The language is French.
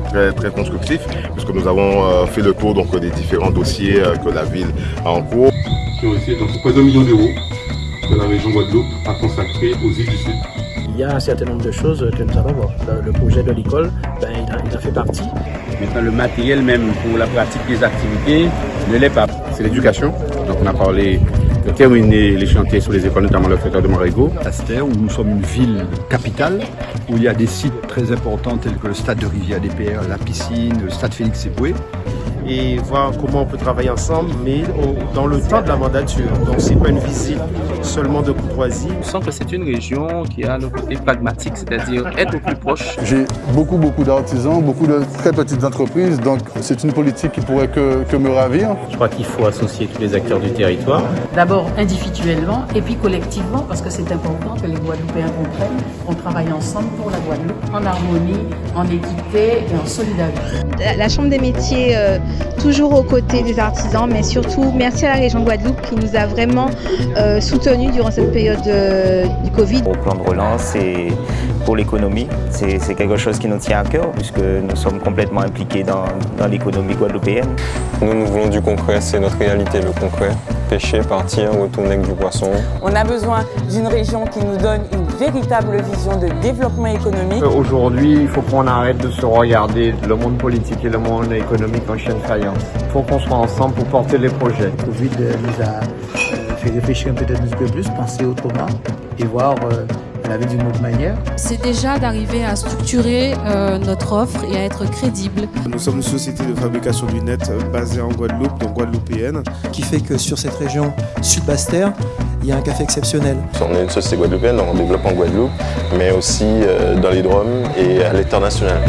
très, très constructif puisque nous avons fait le tour donc, des différents dossiers que la ville a en cours. C'est aussi donc, près d'un million d'euros que la région Guadeloupe a consacré aux îles du Sud. Il y a un certain nombre de choses que nous allons voir. Le projet de l'école, ben, il, a, fait partie. Maintenant, le matériel même pour la pratique des activités ne l'est pas. C'est l'éducation. Donc on a parlé de terminer les chantiers sur les écoles, notamment le secteur de Marigot. Astère, où nous sommes une ville capitale, où il y a des sites très importants tels que le stade de Rivière-des-Pères, la piscine, le stade Félix-Éboué et voir comment on peut travailler ensemble, mais dans le temps de la mandature. Donc c'est pas une visite seulement de courtoisie. Je sens que c'est une région qui a le côté pragmatique, c'est-à-dire être au plus proche. J'ai beaucoup beaucoup d'artisans, beaucoup de très petites entreprises, donc c'est une politique qui pourrait que, que me ravir. Je crois qu'il faut associer tous les acteurs du territoire. D'abord individuellement et puis collectivement, parce que c'est important que les Guadeloupéens comprennent qu'on travaille ensemble pour la Guadeloupe, en harmonie, en équité et en solidarité. La, Chambre des métiers euh, toujours aux côtés des artisans, mais surtout merci à la région Guadeloupe qui nous a vraiment euh, soutenus durant cette période euh, du Covid. De pour l'économie, c'est quelque chose qui nous tient à cœur puisque nous sommes complètement impliqués dans, dans l'économie guadeloupéenne. Nous, nous voulons du concret, c'est notre réalité, le concret. Pêcher, partir, retourner avec du poisson. On a besoin d'une région qui nous donne une véritable vision de développement économique. Aujourd'hui, il faut qu'on arrête de se regarder le monde politique et le monde économique en chaîne faillante. Il faut qu'on soit ensemble pour porter les projets. Le Covid nous a fait réfléchir peut-être un petit peu plus, penser autrement et voir euh, la vie d'une autre manière. C'est déjà d'arriver à structurer euh, notre offre et à être crédible. Nous sommes une société de fabrication de lunettes basée en Guadeloupe, donc guadeloupéenne. Qui fait que sur cette région sud-basse-terre, il y a un café exceptionnel. On est une société guadeloupéenne, donc on développe en Guadeloupe, mais aussi euh, dans les Drômes et à l'international.